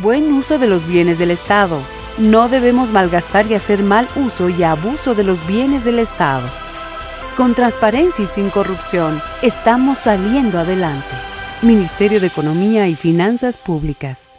Buen uso de los bienes del Estado. No debemos malgastar y hacer mal uso y abuso de los bienes del Estado. Con transparencia y sin corrupción, estamos saliendo adelante. Ministerio de Economía y Finanzas Públicas.